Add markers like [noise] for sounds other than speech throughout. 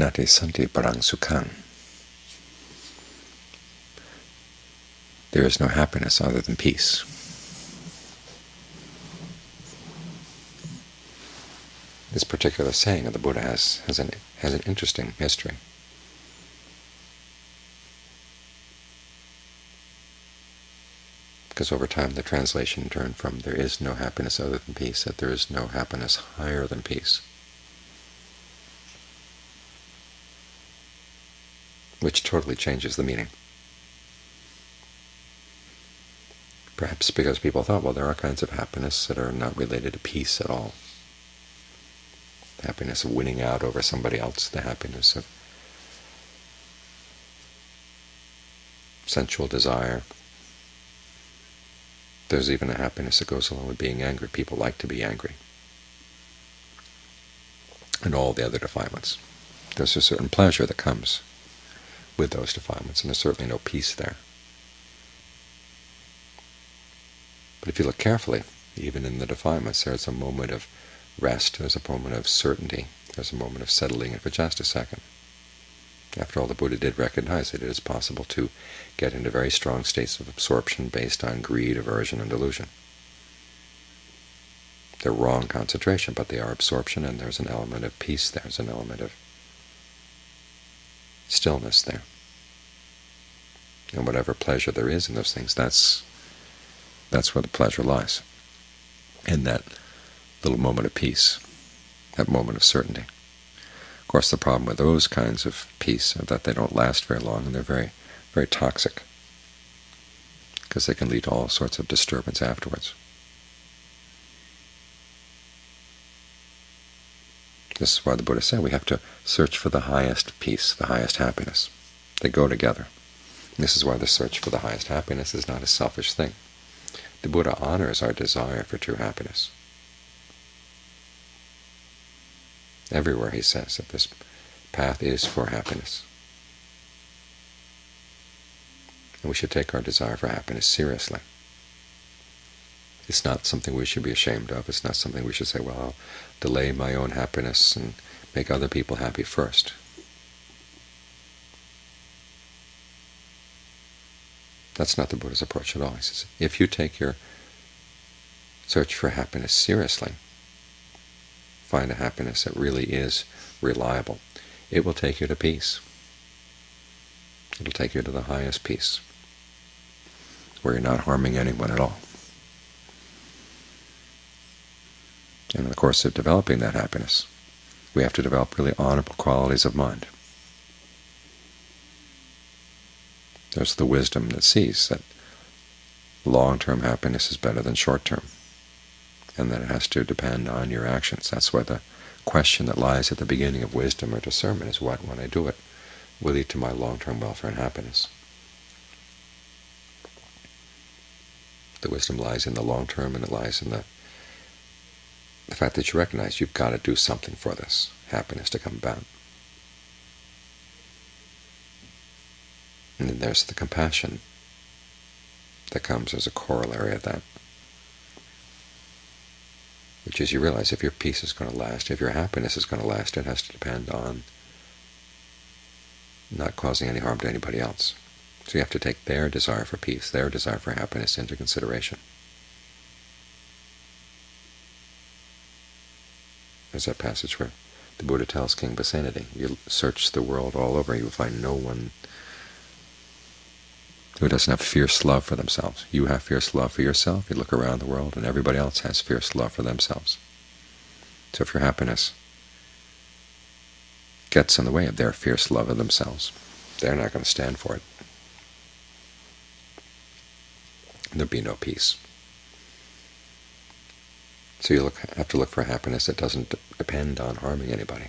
nati santi parang sukhang. There is no happiness other than peace. This particular saying of the Buddha has, has, an, has an interesting history. Because over time the translation turned from there is no happiness other than peace, that there is no happiness higher than peace. Which totally changes the meaning. Perhaps because people thought, well, there are kinds of happiness that are not related to peace at all. The happiness of winning out over somebody else, the happiness of sensual desire. There's even a happiness that goes along with being angry. People like to be angry. And all the other defilements. There's a certain pleasure that comes with those defilements, and there's certainly no peace there. But if you look carefully, even in the defilements, there's a moment of rest, there's a moment of certainty, there's a moment of settling in for just a second. After all, the Buddha did recognize that it is possible to get into very strong states of absorption based on greed, aversion, and delusion. They're wrong concentration, but they are absorption, and there's an element of peace there's an element of stillness there. And whatever pleasure there is in those things, that's that's where the pleasure lies, in that little moment of peace, that moment of certainty. Of course, the problem with those kinds of peace is that they don't last very long, and they're very, very toxic, because they can lead to all sorts of disturbance afterwards. This is why the Buddha said we have to search for the highest peace, the highest happiness. They go together. This is why the search for the highest happiness is not a selfish thing. The Buddha honors our desire for true happiness. Everywhere he says that this path is for happiness. And we should take our desire for happiness seriously. It's not something we should be ashamed of. It's not something we should say, well, I'll delay my own happiness and make other people happy first. That's not the Buddha's approach at all. He says, if you take your search for happiness seriously, find a happiness that really is reliable, it will take you to peace. It will take you to the highest peace, where you're not harming anyone at all. And in the course of developing that happiness, we have to develop really honorable qualities of mind. There's the wisdom that sees that long-term happiness is better than short-term, and that it has to depend on your actions. That's why the question that lies at the beginning of wisdom or discernment is what, when I do it, will lead to my long-term welfare and happiness. The wisdom lies in the long term, and it lies in the, the fact that you recognize you've got to do something for this happiness to come about. And then there's the compassion that comes as a corollary of that, which is you realize if your peace is going to last, if your happiness is going to last, it has to depend on not causing any harm to anybody else. So you have to take their desire for peace, their desire for happiness into consideration. There's that passage where the Buddha tells King Pasenadi, you search the world all over, you will find no one who doesn't have fierce love for themselves. You have fierce love for yourself. You look around the world, and everybody else has fierce love for themselves. So if your happiness gets in the way of their fierce love of themselves, they're not going to stand for it. There'll be no peace. So you look, have to look for happiness that doesn't depend on harming anybody.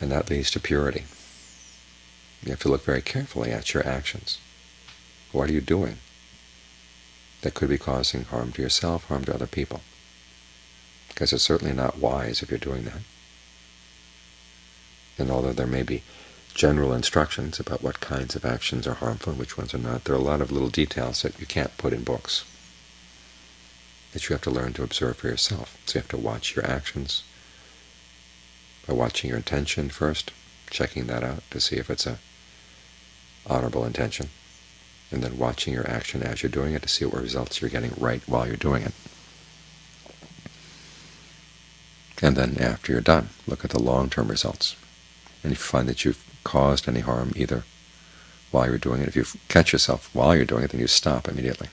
And that leads to purity. You have to look very carefully at your actions. What are you doing that could be causing harm to yourself, harm to other people? Because it's certainly not wise if you're doing that. And although there may be general instructions about what kinds of actions are harmful and which ones are not, there are a lot of little details that you can't put in books that you have to learn to observe for yourself. So you have to watch your actions by watching your intention first, checking that out to see if it's a honorable intention, and then watching your action as you're doing it to see what results you're getting right while you're doing it. And then after you're done, look at the long-term results. And if you find that you've caused any harm either while you're doing it, if you catch yourself while you're doing it, then you stop immediately.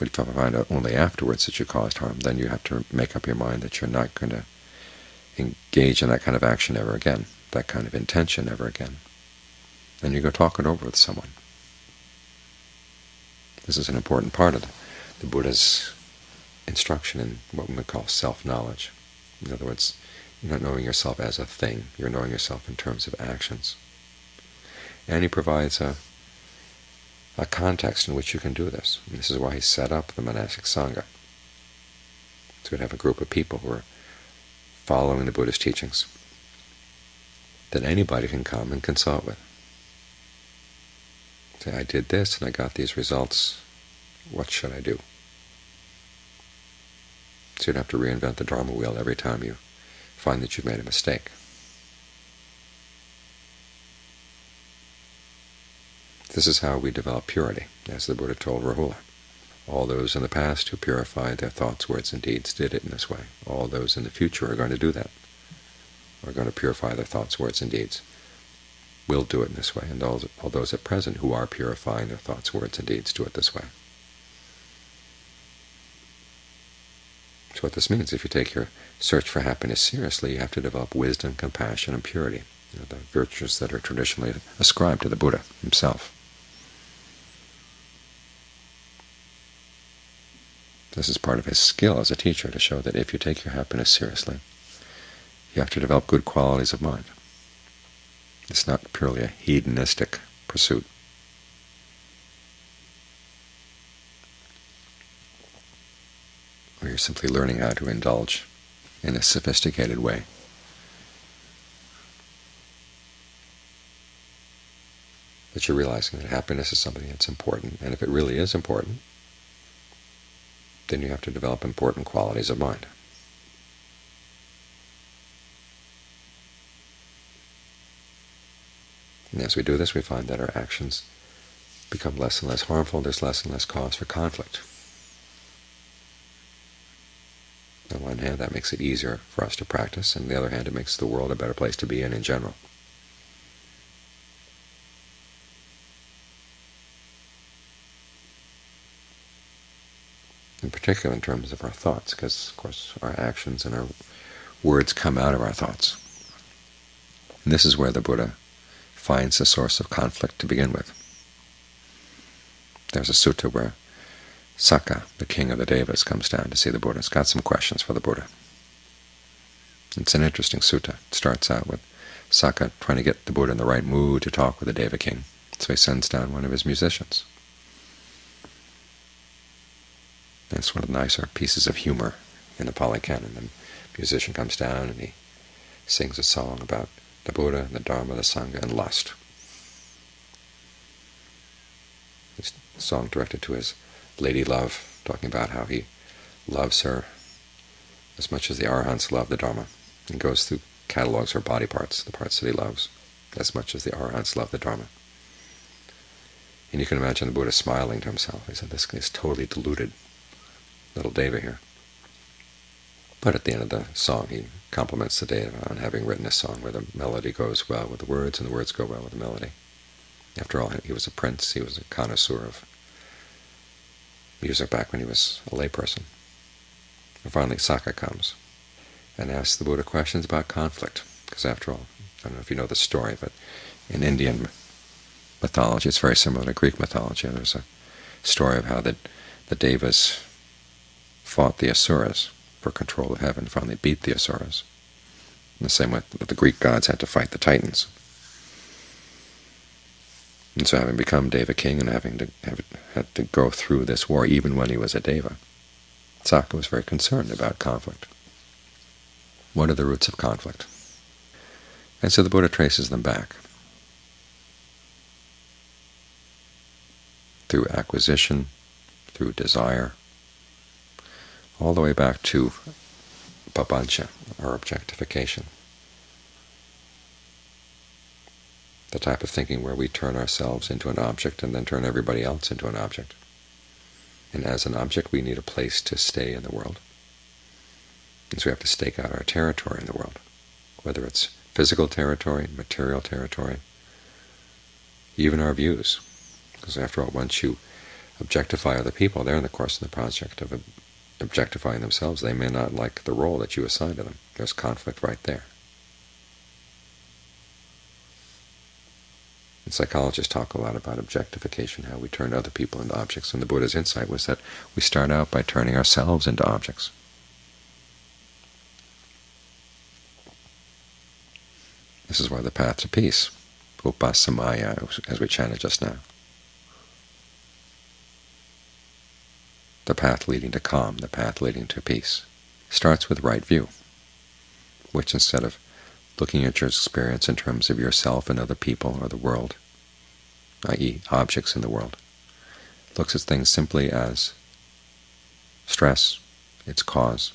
But if you find out only afterwards that you caused harm, then you have to make up your mind that you're not going to engage in that kind of action ever again, that kind of intention ever again. Then you go talk it over with someone. This is an important part of the, Buddha's instruction in what we call self-knowledge. In other words, you're not knowing yourself as a thing, you're knowing yourself in terms of actions. And he provides a, a context in which you can do this. And this is why he set up the monastic Sangha. So we'd have a group of people who are following the Buddhist teachings that anybody can come and consult with. Say, I did this and I got these results. What should I do? So you don't have to reinvent the Dharma wheel every time you find that you've made a mistake. This is how we develop purity, as the Buddha told Rahula. All those in the past who purified their thoughts, words, and deeds did it in this way. All those in the future are going to do that, are going to purify their thoughts, words, and deeds. Will do it in this way, and all, all those at present who are purifying their thoughts, words, and deeds do it this way. So what this means, if you take your search for happiness seriously, you have to develop wisdom, compassion, and purity, you know, the virtues that are traditionally ascribed to the Buddha himself. This is part of his skill as a teacher, to show that if you take your happiness seriously, you have to develop good qualities of mind. It's not purely a hedonistic pursuit. Where you're simply learning how to indulge in a sophisticated way. But you're realizing that happiness is something that's important, and if it really is important, then you have to develop important qualities of mind. And as we do this, we find that our actions become less and less harmful, there's less and less cause for conflict. On one hand, that makes it easier for us to practice, and on the other hand, it makes the world a better place to be in in general. Particular in terms of our thoughts, because, of course, our actions and our words come out of our thoughts. And this is where the Buddha finds the source of conflict to begin with. There's a sutta where Sakka, the king of the Devas, comes down to see the Buddha. It's got some questions for the Buddha. It's an interesting sutta. It starts out with Sakka trying to get the Buddha in the right mood to talk with the Deva king. So he sends down one of his musicians. That's one of the nicer pieces of humor in the Pali Canon. The musician comes down and he sings a song about the Buddha, the Dharma, the Sangha, and lust. It's a song directed to his lady love, talking about how he loves her as much as the Arahants love the Dharma, and goes through catalogs her body parts, the parts that he loves, as much as the Arahants love the Dharma. And you can imagine the Buddha smiling to himself. He said, this is totally deluded little Deva here. But at the end of the song he compliments the Deva on having written a song where the melody goes well with the words and the words go well with the melody. After all, he was a prince, he was a connoisseur of music back when he was a layperson. And finally Sakka comes and asks the Buddha questions about conflict, because after all, I don't know if you know the story, but in Indian mythology it's very similar to Greek mythology. There's a story of how the, the Devas fought the Asuras for control of heaven, finally beat the Asuras. In the same way that the Greek gods had to fight the Titans. And so having become Deva king and having to have, had to go through this war even when he was a Deva, Sakka was very concerned about conflict. What are the roots of conflict? And so the Buddha traces them back. Through acquisition, through desire, all the way back to papancha, or objectification. The type of thinking where we turn ourselves into an object and then turn everybody else into an object. And as an object we need a place to stay in the world. And so we have to stake out our territory in the world, whether it's physical territory, material territory, even our views. Because after all, once you objectify other people, they're in the course of the project of objectifying themselves. They may not like the role that you assign to them. There's conflict right there. And psychologists talk a lot about objectification, how we turn other people into objects. And the Buddha's insight was that we start out by turning ourselves into objects. This is why the path to peace, upasamaya, as we chanted just now, the path leading to calm, the path leading to peace, starts with right view, which instead of looking at your experience in terms of yourself and other people or the world, i.e. objects in the world, looks at things simply as stress, its cause,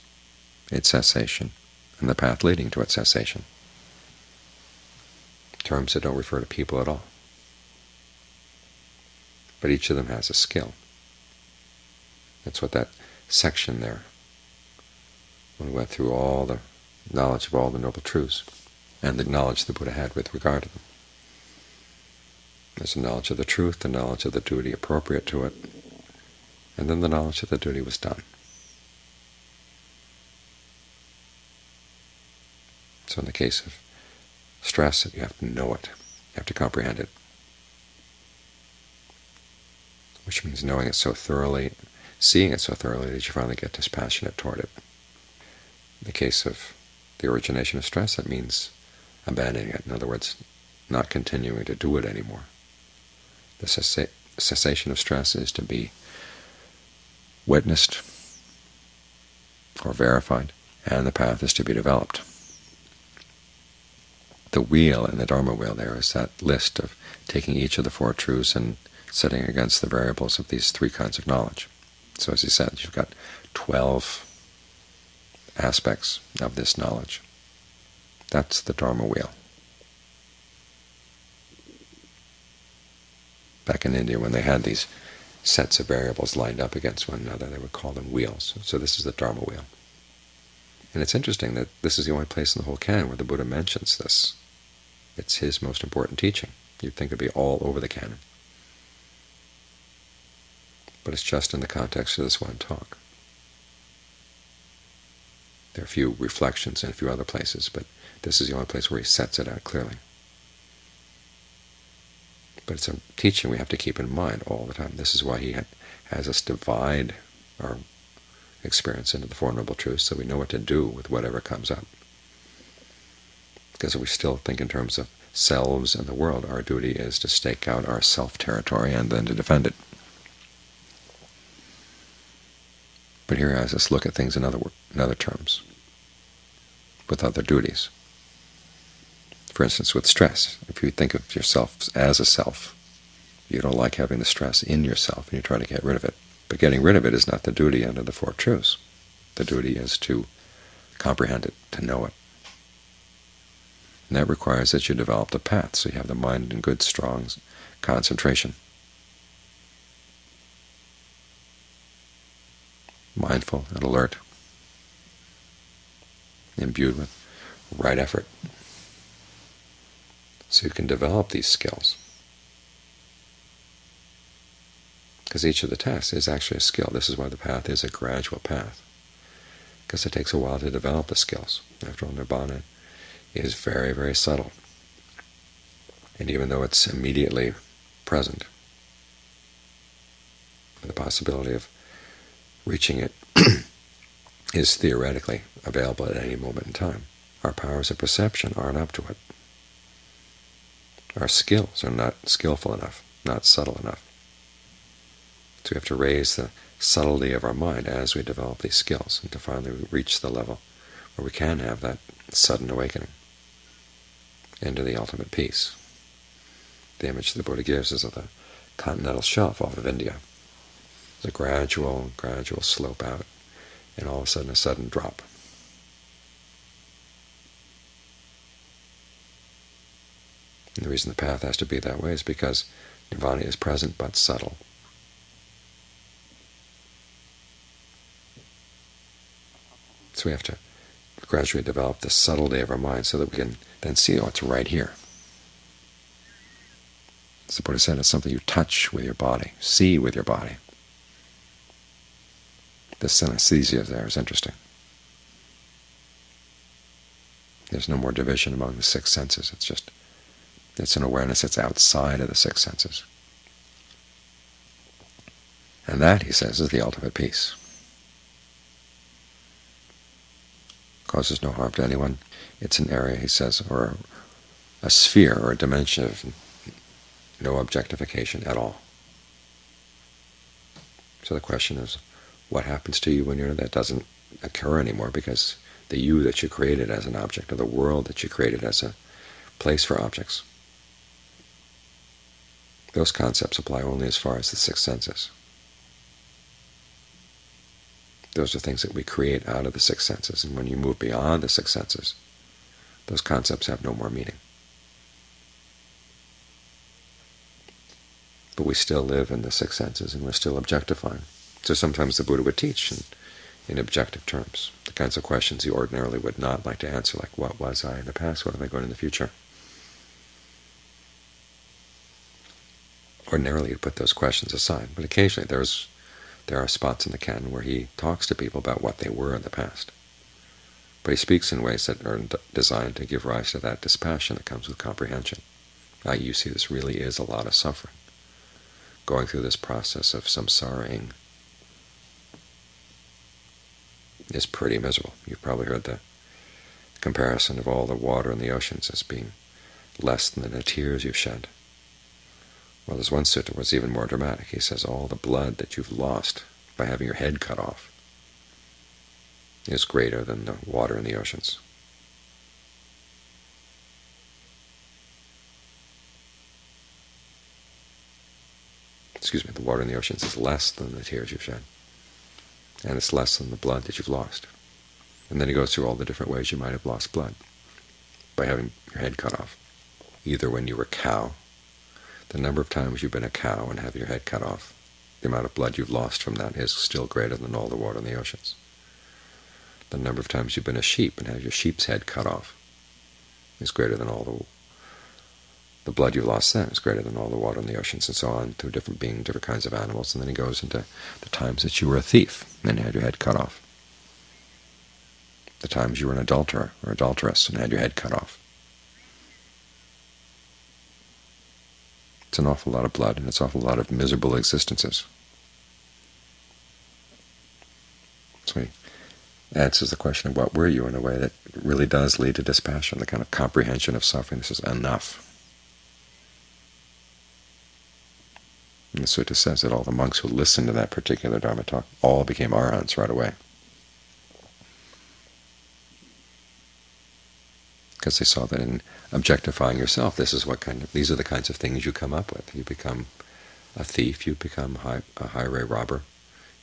its cessation, and the path leading to its cessation terms that don't refer to people at all. But each of them has a skill. That's what that section there, when we went through all the knowledge of all the Noble Truths, and the knowledge the Buddha had with regard to them. There's a knowledge of the truth, the knowledge of the duty appropriate to it, and then the knowledge that the duty was done. So in the case of stress. You have to know it. You have to comprehend it. Which means knowing it so thoroughly, seeing it so thoroughly that you finally get dispassionate toward it. In the case of the origination of stress, that means abandoning it. In other words, not continuing to do it anymore. The cessation of stress is to be witnessed or verified, and the path is to be developed the wheel in the Dharma wheel there is that list of taking each of the Four Truths and setting against the variables of these three kinds of knowledge. So as he said, you've got 12 aspects of this knowledge. That's the Dharma wheel. Back in India, when they had these sets of variables lined up against one another, they would call them wheels. So this is the Dharma wheel. And it's interesting that this is the only place in the whole canon where the Buddha mentions this it's his most important teaching. You'd think it'd be all over the canon. But it's just in the context of this one talk. There are a few reflections in a few other places, but this is the only place where he sets it out clearly. But it's a teaching we have to keep in mind all the time. This is why he has us divide our experience into the Four Noble Truths so we know what to do with whatever comes up because if we still think in terms of selves and the world, our duty is to stake out our self-territory and then to defend it. Us look at things in other, in other terms, with other duties. For instance, with stress, if you think of yourself as a self, you don't like having the stress in yourself, and you try to get rid of it. But getting rid of it is not the duty under the Four Truths. The duty is to comprehend it, to know it. And that requires that you develop the path, so you have the mind in good, strong concentration. Mindful and alert, imbued with right effort. So you can develop these skills. Because each of the tasks is actually a skill. This is why the path is a gradual path, because it takes a while to develop the skills. After all, Nibbana is very, very subtle. And even though it's immediately present, the possibility of reaching it [clears throat] is theoretically available at any moment in time. Our powers of perception aren't up to it. Our skills are not skillful enough, not subtle enough. So we have to raise the subtlety of our mind as we develop these skills and to finally reach the level where we can have that sudden awakening into the ultimate peace. The image the Buddha gives is of the continental shelf off of India the gradual, gradual slope out, and all of a sudden a sudden drop. And the reason the path has to be that way is because nirvana is present but subtle. So we have to gradually develop the subtlety of our mind so that we can then see, oh, it's right here. As the Buddha said, it's something you touch with your body, see with your body. The synesthesia there is interesting. There's no more division among the six senses. It's just it's an awareness that's outside of the six senses. And that, he says, is the ultimate peace. Causes no harm to anyone. It's an area, he says, or a sphere or a dimension of no objectification at all. So the question is, what happens to you when you're, that doesn't occur anymore because the you that you created as an object, or the world that you created as a place for objects, those concepts apply only as far as the six senses. Those are things that we create out of the six senses, and when you move beyond the six senses, those concepts have no more meaning. But we still live in the six senses, and we're still objectifying. So sometimes the Buddha would teach in, in objective terms, the kinds of questions he ordinarily would not like to answer, like what was I in the past, what am I going in the future? Ordinarily he'd put those questions aside, but occasionally there's there are spots in the canon where he talks to people about what they were in the past. But he speaks in ways that are designed to give rise to that dispassion that comes with comprehension. Now you see this really is a lot of suffering, going through this process of samsaraing is pretty miserable. You've probably heard the comparison of all the water in the oceans as being less than the tears you've shed. Well, there's one sutta was even more dramatic. He says all the blood that you've lost by having your head cut off is greater than the water in the oceans. Excuse me, the water in the oceans is less than the tears you've shed, and it's less than the blood that you've lost. And then he goes through all the different ways you might have lost blood by having your head cut off, either when you were a cow the number of times you've been a cow and have your head cut off, the amount of blood you've lost from that is still greater than all the water in the oceans. The number of times you've been a sheep and have your sheep's head cut off is greater than all the blood you've lost then is greater than all the water in the oceans, and so on, through different being, different kinds of animals. And then he goes into the times that you were a thief and had your head cut off, the times you were an adulterer or adulteress and had your head cut off, It's an awful lot of blood, and it's an awful lot of miserable existences. So he answers the question of what were you in a way that really does lead to dispassion, the kind of comprehension of suffering. This is enough. And the sutta says that all the monks who listened to that particular Dharma talk all became arhants right away. because they saw that in objectifying yourself, this is what kind of these are the kinds of things you come up with. You become a thief, you become a highway robber,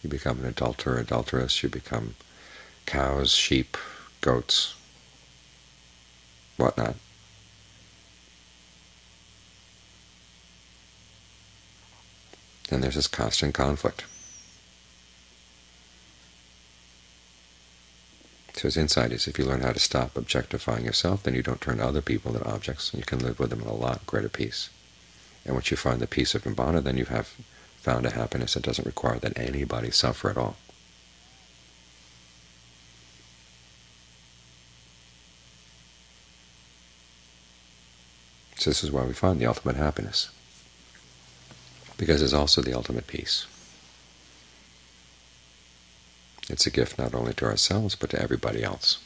you become an adulterer, adulteress, you become cows, sheep, goats, whatnot. And there's this constant conflict. So his insight is if you learn how to stop objectifying yourself, then you don't turn other people into objects, and you can live with them in a lot greater peace. And once you find the peace of Nibbana, then you have found a happiness that doesn't require that anybody suffer at all. So this is why we find the ultimate happiness, because it's also the ultimate peace. It's a gift not only to ourselves, but to everybody else.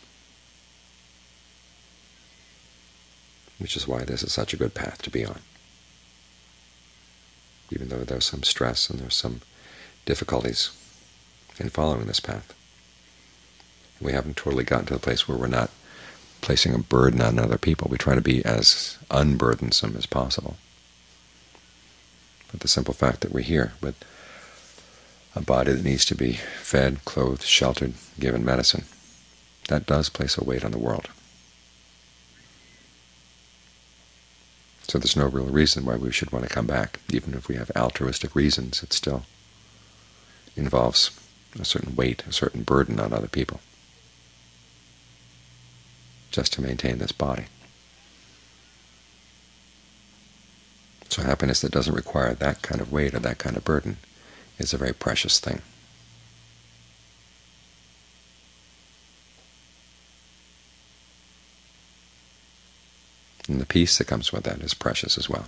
Which is why this is such a good path to be on. Even though there's some stress and there's some difficulties in following this path. We haven't totally gotten to the place where we're not placing a burden on other people. We try to be as unburdensome as possible. But the simple fact that we're here with a body that needs to be fed, clothed, sheltered, given medicine. That does place a weight on the world. So there's no real reason why we should want to come back. Even if we have altruistic reasons, it still involves a certain weight, a certain burden on other people, just to maintain this body. So happiness that doesn't require that kind of weight or that kind of burden is a very precious thing. And the peace that comes with that is precious as well.